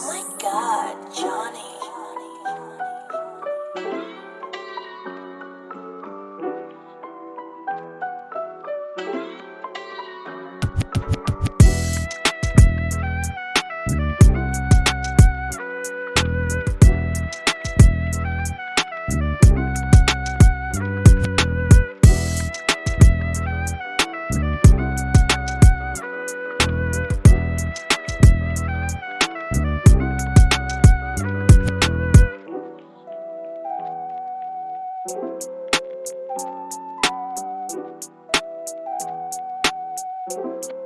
Oh my god, Johnny. Bye.